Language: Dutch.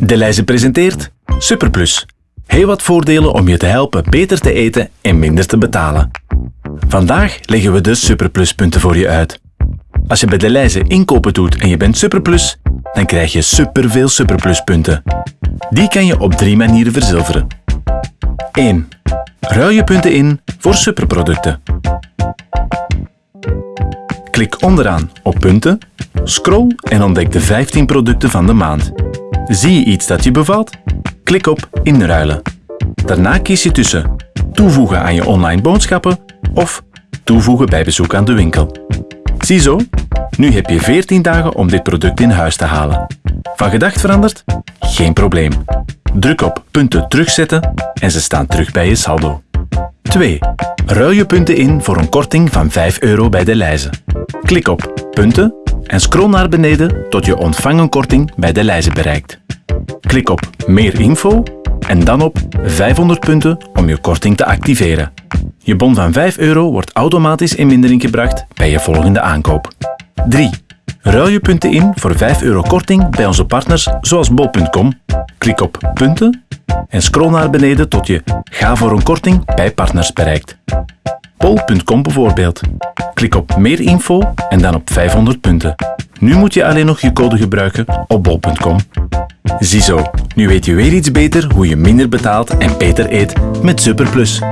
Deleuze presenteert Superplus. Heel wat voordelen om je te helpen beter te eten en minder te betalen. Vandaag leggen we de Superpluspunten voor je uit. Als je bij Deleuze inkopen doet en je bent Superplus, dan krijg je superveel Superpluspunten. Die kan je op drie manieren verzilveren. 1. Ruil je punten in voor superproducten. Klik onderaan op punten, scroll en ontdek de 15 producten van de maand. Zie je iets dat je bevalt? Klik op Inruilen. Daarna kies je tussen Toevoegen aan je online boodschappen of Toevoegen bij bezoek aan de winkel. Ziezo, nu heb je 14 dagen om dit product in huis te halen. Van gedacht veranderd? Geen probleem. Druk op punten terugzetten en ze staan terug bij je saldo. 2. Ruil je punten in voor een korting van 5 euro bij de lijzen. Klik op punten en scroll naar beneden tot je ontvangen korting bij de lijzen bereikt. Klik op meer info en dan op 500 punten om je korting te activeren. Je bon van 5 euro wordt automatisch in mindering gebracht bij je volgende aankoop. 3. Ruil je punten in voor 5 euro korting bij onze partners zoals bol.com. Klik op punten en scroll naar beneden tot je ga voor een korting bij partners bereikt. Bol.com bijvoorbeeld. Klik op meer info en dan op 500 punten. Nu moet je alleen nog je code gebruiken op bol.com. Ziezo, nu weet je weer iets beter hoe je minder betaalt en beter eet met Superplus.